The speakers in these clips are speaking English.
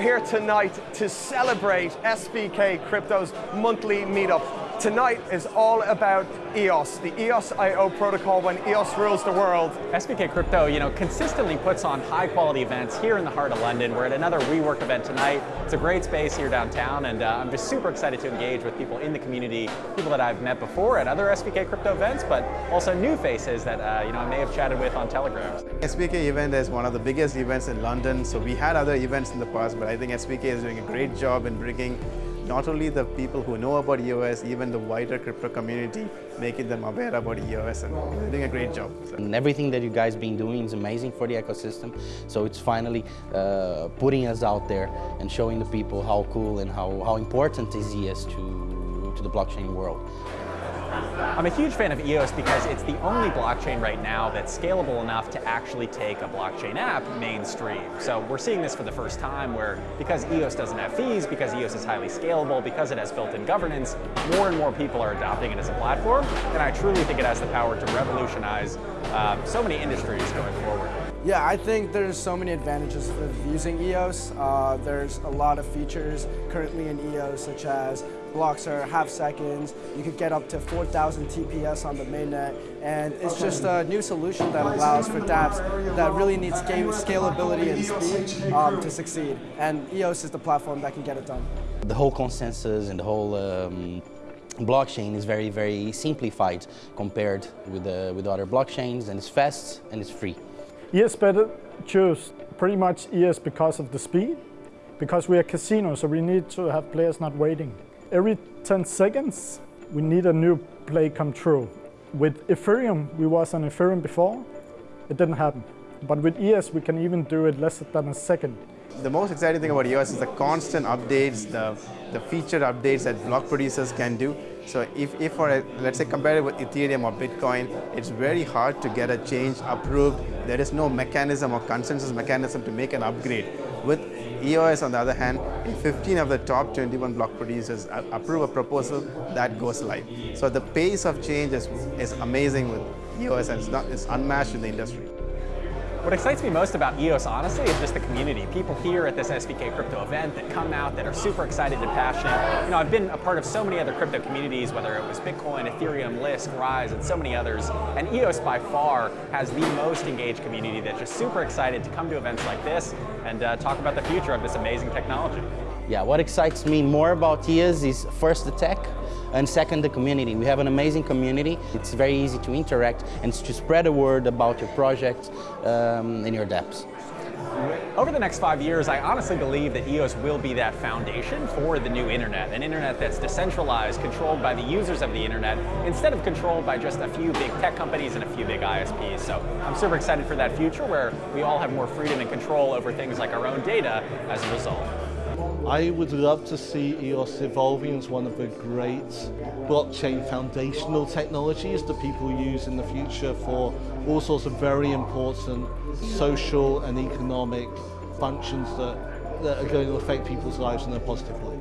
here tonight to celebrate SVK Crypto's monthly meetup. Tonight is all about EOS, the EOS IO protocol when EOS rules the world. SVK Crypto, you know, consistently puts on high quality events here in the heart of London. We're at another WeWork event tonight. It's a great space here downtown and uh, I'm just super excited to engage with people in the community, people that I've met before at other SVK Crypto events, but also new faces that, uh, you know, I may have chatted with on Telegram. SVK event is one of the biggest events in London, so we had other events in the past, but I think SVK is doing a great job in bringing not only the people who know about EOS, even the wider crypto community, making them aware about EOS and doing a great job. So. And everything that you guys been doing is amazing for the ecosystem. So it's finally uh, putting us out there and showing the people how cool and how, how important is EOS to, to the blockchain world. I'm a huge fan of EOS because it's the only blockchain right now that's scalable enough to actually take a blockchain app mainstream. So we're seeing this for the first time where because EOS doesn't have fees, because EOS is highly scalable, because it has built-in governance, more and more people are adopting it as a platform, and I truly think it has the power to revolutionize uh, so many industries going forward. Yeah, I think there's so many advantages of using EOS. Uh, there's a lot of features currently in EOS, such as blocks are half seconds. You could get up to 4,000 TPS on the mainnet, and it's just a new solution that allows for dApps that really need scalability and speed um, to succeed. And EOS is the platform that can get it done. The whole consensus and the whole um, blockchain is very, very simplified compared with, with other blockchains, and it's fast and it's free. EOS better choose pretty much EOS because of the speed, because we are casino, so we need to have players not waiting. Every 10 seconds, we need a new play come true. With Ethereum, we was on Ethereum before, it didn't happen. But with EOS, we can even do it less than a second. The most exciting thing about EOS is the constant updates, the, the feature updates that block producers can do. So if, if for, a, let's say, compare it with Ethereum or Bitcoin, it's very hard to get a change approved. There is no mechanism or consensus mechanism to make an upgrade. With EOS, on the other hand, if 15 of the top 21 block producers approve a proposal, that goes live. So the pace of change is, is amazing with EOS and it's, not, it's unmatched in the industry. What excites me most about EOS, honestly, is just the community. People here at this SVK crypto event that come out that are super excited and passionate. You know, I've been a part of so many other crypto communities, whether it was Bitcoin, Ethereum, Lisk, Rise, and so many others. And EOS by far has the most engaged community that's just super excited to come to events like this and uh, talk about the future of this amazing technology. Yeah, what excites me more about EOS is first the tech, and second, the community. We have an amazing community. It's very easy to interact and to spread the word about your project um, and your dApps. Over the next five years, I honestly believe that EOS will be that foundation for the new internet, an internet that's decentralized, controlled by the users of the internet, instead of controlled by just a few big tech companies and a few big ISPs. So I'm super excited for that future where we all have more freedom and control over things like our own data as a result. I would love to see EOS evolving as one of the great blockchain foundational technologies that people use in the future for all sorts of very important social and economic functions that, that are going to affect people's lives in a positive way.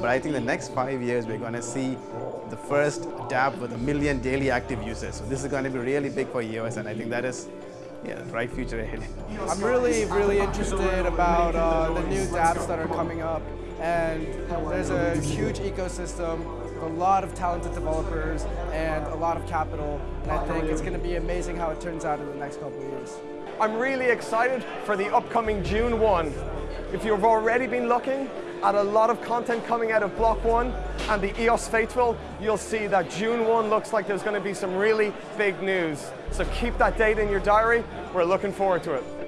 But I think the next five years we're going to see the first dApp with a million daily active users. So this is going to be really big for EOS and I think that is yeah, bright future ahead. I'm really, really interested about uh, the new dApps that are coming up. And there's a huge ecosystem, a lot of talented developers, and a lot of capital. And I think it's going to be amazing how it turns out in the next couple of years. I'm really excited for the upcoming June 1. If you've already been looking, at a lot of content coming out of Block.one and the EOS Faithful, you'll see that June 1 looks like there's going to be some really big news. So keep that date in your diary. We're looking forward to it.